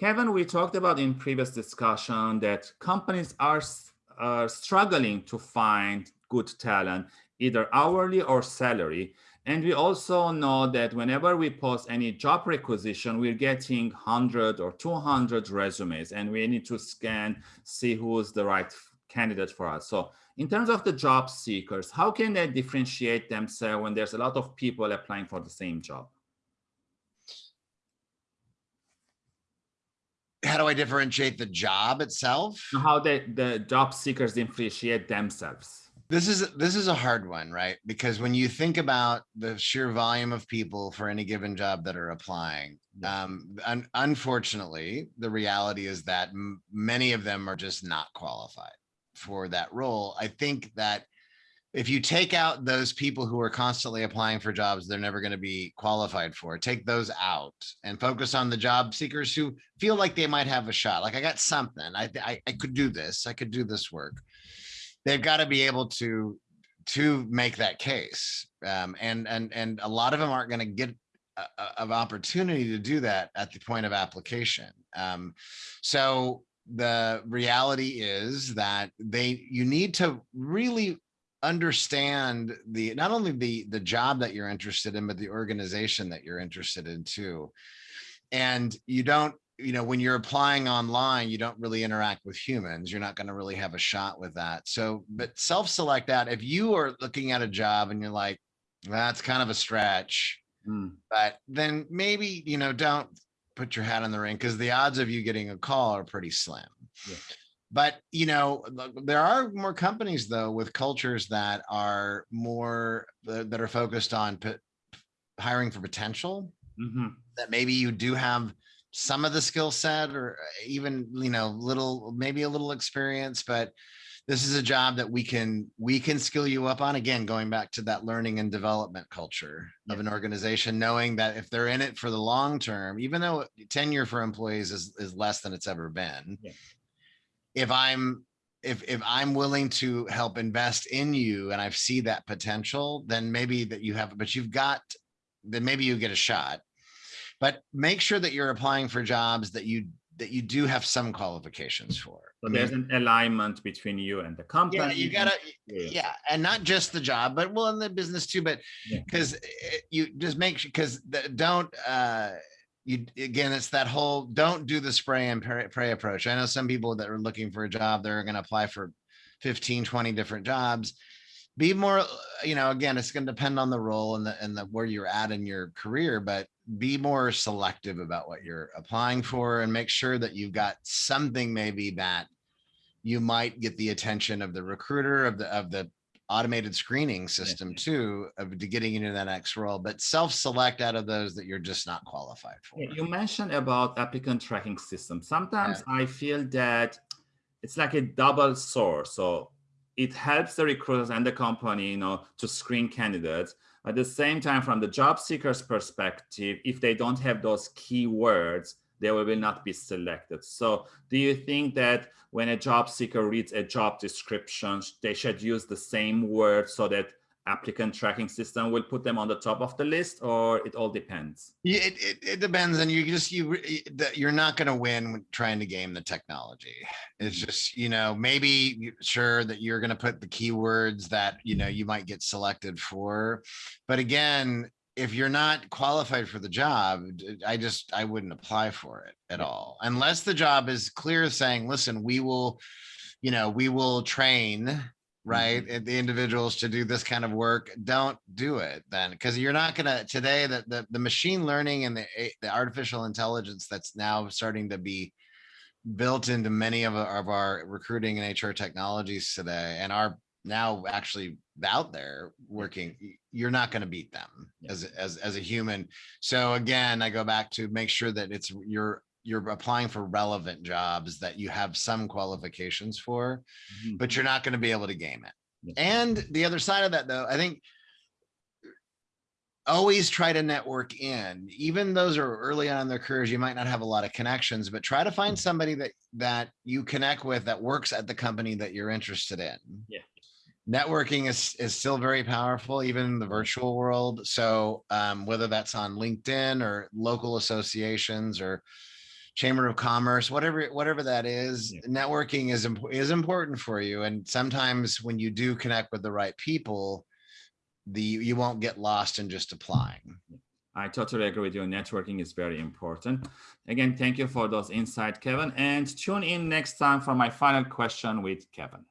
Kevin, we talked about in previous discussion that companies are, are struggling to find good talent, either hourly or salary. And we also know that whenever we post any job requisition, we're getting 100 or 200 resumes and we need to scan, see who's the right candidate for us. So in terms of the job seekers, how can they differentiate themselves when there's a lot of people applying for the same job? How do I differentiate the job itself? How they, the job seekers differentiate themselves? This is this is a hard one, right? Because when you think about the sheer volume of people for any given job that are applying, um, un unfortunately, the reality is that many of them are just not qualified for that role. I think that if you take out those people who are constantly applying for jobs they're never going to be qualified for, take those out and focus on the job seekers who feel like they might have a shot. Like I got something, I, I, I could do this, I could do this work they've got to be able to to make that case um, and and and a lot of them aren't going to get an opportunity to do that at the point of application um, so the reality is that they you need to really understand the not only the the job that you're interested in but the organization that you're interested in too and you don't you know, when you're applying online, you don't really interact with humans. You're not going to really have a shot with that. So, but self-select out. If you are looking at a job and you're like, that's kind of a stretch, mm. but then maybe, you know, don't put your hat in the ring because the odds of you getting a call are pretty slim. Yeah. But, you know, there are more companies though with cultures that are more, uh, that are focused on hiring for potential mm -hmm. that maybe you do have some of the skill set or uh, even, you know, little, maybe a little experience, but this is a job that we can, we can skill you up on again, going back to that learning and development culture yeah. of an organization, knowing that if they're in it for the long term, even though tenure for employees is, is less than it's ever been, yeah. If I'm if if I'm willing to help invest in you and I see that potential, then maybe that you have, but you've got, then maybe you get a shot but make sure that you're applying for jobs that you that you do have some qualifications for. So there's an alignment between you and the company. Yeah, you gotta, yeah, yeah. and not just the job, but well, in the business too. But because yeah. you just make sure, because don't, uh, you again, it's that whole don't do the spray and pray approach. I know some people that are looking for a job, they're going to apply for 15, 20 different jobs be more you know again it's going to depend on the role and the and the where you're at in your career but be more selective about what you're applying for and make sure that you've got something maybe that you might get the attention of the recruiter of the of the automated screening system too of to getting into that next role but self-select out of those that you're just not qualified for you mentioned about applicant tracking system sometimes yeah. i feel that it's like a double sword so it helps the recruiters and the company, you know, to screen candidates. At the same time, from the job seeker's perspective, if they don't have those keywords, they will not be selected. So do you think that when a job seeker reads a job description, they should use the same word so that applicant tracking system will put them on the top of the list or it all depends yeah it, it, it depends and you just you you're not going to win trying to game the technology it's just you know maybe sure that you're going to put the keywords that you know you might get selected for but again if you're not qualified for the job i just i wouldn't apply for it at all unless the job is clear saying listen we will you know we will train right mm -hmm. the individuals to do this kind of work don't do it then because you're not going to today that the, the machine learning and the the artificial intelligence that's now starting to be built into many of our, of our recruiting and hr technologies today and are now actually out there working you're not going to beat them yeah. as, as as a human so again i go back to make sure that it's you're you're applying for relevant jobs that you have some qualifications for, mm -hmm. but you're not going to be able to game it. And the other side of that, though, I think always try to network in even those are early on in their careers you might not have a lot of connections but try to find mm-hmm. somebody that that you connect with that works at the company that you're interested in yeah networking is is still very powerful even in the virtual world so um, whether that's on linkedin or local associations or chamber of commerce, whatever whatever that is. Yeah. Networking is imp- is important for you, and sometimes when you do connect with the right people, the you won't get lost in just applying. I totally agree with you. Networking is very important. Again, thank you for those insights, Kevin. And tune in next time for my final question with Kevin.